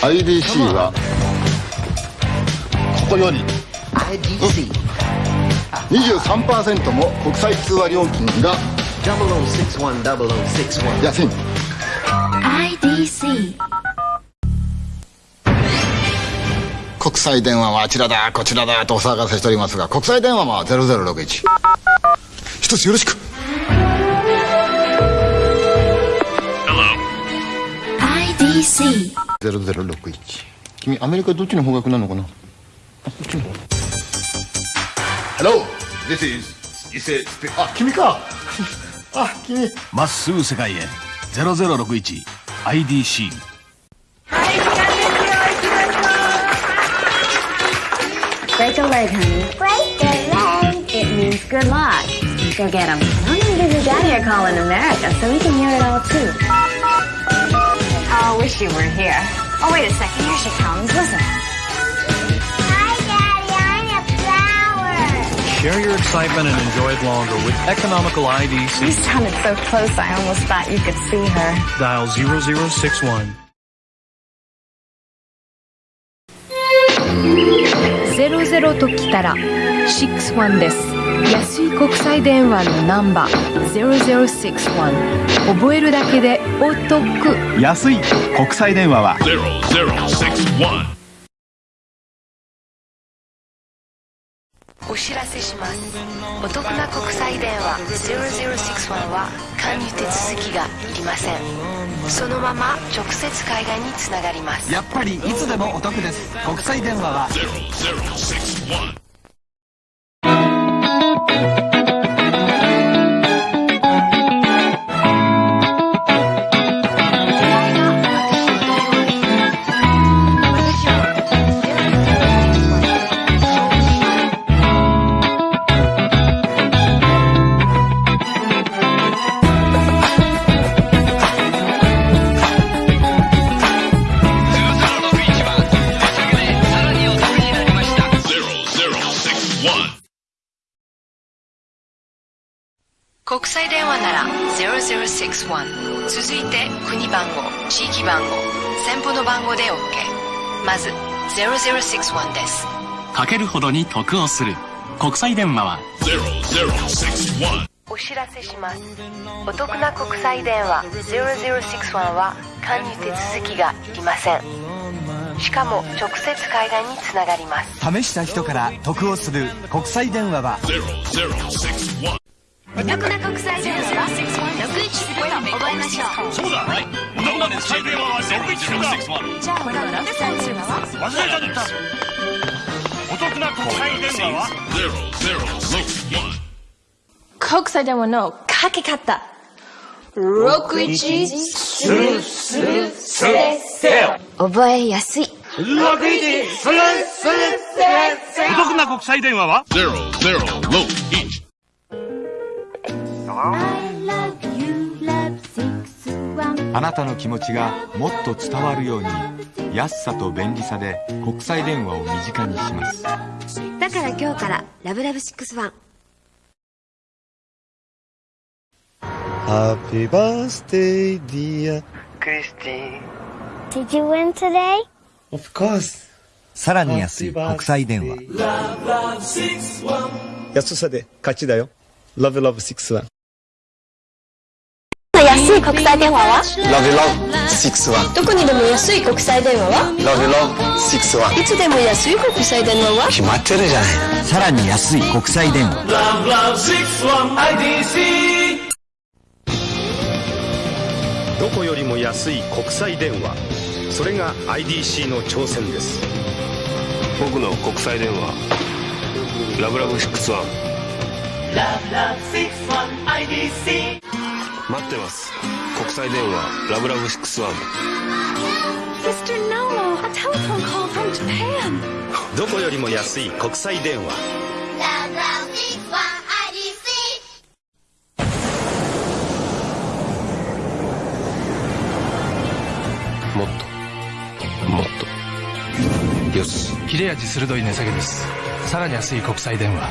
IDC はここより。IDC 23%も国際通話料金が。00610061安い。IDC 国際電話はあちらだこちらだとお騒がせしておりますが国際電話は0061一。つよろしく。IDC 0061君アメリカどっちの方角なのかなあこっちの方 Hello This is, you said, sp- あ君かあ君まっすぐ世界へ。0061 IDC。Break a leg, honey. Break a leg. It means good luck. Go get him. Tell him that your daddy are calling America so we can hear it all too. Oh, I wish you were here. Oh, wait a second. Here she comes. Listen. Hi, Daddy. I'm a flower. Share your excitement and enjoy it longer with economical You IDC. sounded so close, I almost thought you could see her. Dial 0061. 00ときたら61です安い国際電話のナンバー0061 覚えるだけでお得。安い国際電話は。0061お知らせします。お得な国際電話0061は加入手続きがいりません。そのまま直接海外につながります。やっぱりいつでもお得です。国際電話は。0061国際電話なら0061続いて国番号地域番号先方の番号で OK まず0061です。かけるほどに得をする。国際電話は。0061お知らせします。お得な国際電話0061は加入手続きがいりません。しかも直接海外につながります。試した人から得をする国際電話は。0061お得な国際電話は？610覚えましょう。そうだお得な国際電話は0161じゃあ、これは6歳の電話は忘れちゃったお得な国際電話は0061国際電話のかけ方61するするすれせよ覚えやすいお得な国際電話は0061あなたの気持ちがもっと伝わるように安さと便利さで国際電話を身近にしますだから今日からラブラブ61 Happy birthday, dear Did you win today? Of course. さらに安い国際電話安さで勝ちだよ。Love Love 61。安い国際電話は？Love Love 61。どこにでも安い国際電話は？Love Love 61。いつでも安い国際電話は？決まってるじゃない。さらに安い国際電話。どこよりも安い国際電話。それが IDC の挑戦です。僕の国際電話。ラブラブ61待ってます。国際電話ラブラブ61 Mr. Nomo, a telephone call from Japan. どこよりも安い国際電話。61 IDC もっともっと。よし。切れ味鋭い値下げです。さらに安い国際電話